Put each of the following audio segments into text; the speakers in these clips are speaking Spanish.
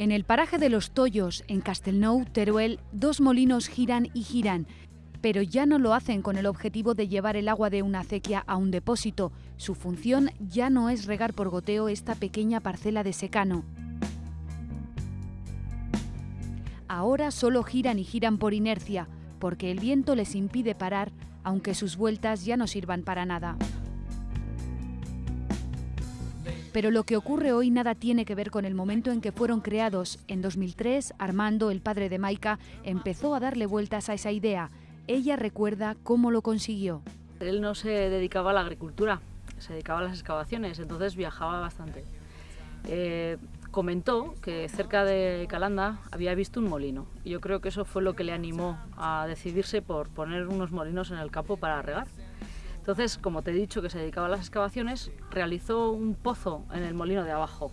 En el paraje de los Tollos, en Castelnou, Teruel, dos molinos giran y giran, pero ya no lo hacen con el objetivo de llevar el agua de una acequia a un depósito. Su función ya no es regar por goteo esta pequeña parcela de secano. Ahora solo giran y giran por inercia, porque el viento les impide parar, aunque sus vueltas ya no sirvan para nada. Pero lo que ocurre hoy nada tiene que ver con el momento en que fueron creados. En 2003, Armando, el padre de Maika, empezó a darle vueltas a esa idea. Ella recuerda cómo lo consiguió. Él no se dedicaba a la agricultura, se dedicaba a las excavaciones, entonces viajaba bastante. Eh, comentó que cerca de Calanda había visto un molino. Yo creo que eso fue lo que le animó a decidirse por poner unos molinos en el campo para regar. Entonces, como te he dicho que se dedicaba a las excavaciones, realizó un pozo en el molino de abajo.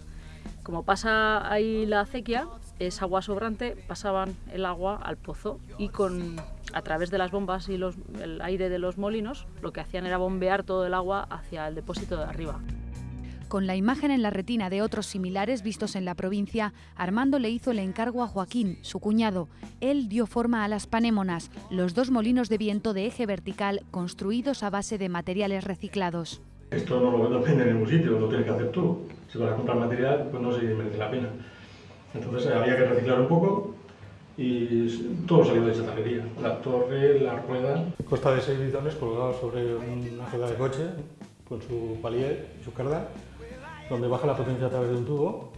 Como pasa ahí la acequia, es agua sobrante, pasaban el agua al pozo y con, a través de las bombas y el aire de los molinos, lo que hacían era bombear todo el agua hacia el depósito de arriba. Con la imagen en la retina de otros similares vistos en la provincia, Armando le hizo el encargo a Joaquín, su cuñado. Él dio forma a las panémonas, los dos molinos de viento de eje vertical construidos a base de materiales reciclados. Esto no lo vende en ningún sitio, lo tienes que hacer tú. Si vas a comprar material, pues no se merece la pena. Entonces había que reciclar un poco y todo salió de esa taquería. La torre, la rueda. Consta de seis bidones colgados sobre una rueda de coche con su palier y su carda donde baja la potencia a través de un tubo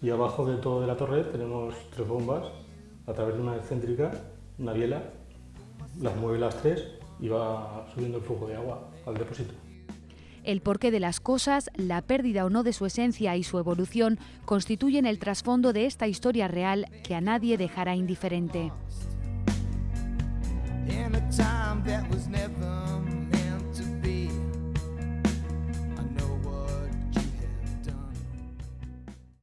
y abajo de todo de la torre tenemos tres bombas a través de una excéntrica, una biela, las mueve las tres y va subiendo el flujo de agua al depósito. El porqué de las cosas, la pérdida o no de su esencia y su evolución constituyen el trasfondo de esta historia real que a nadie dejará indiferente.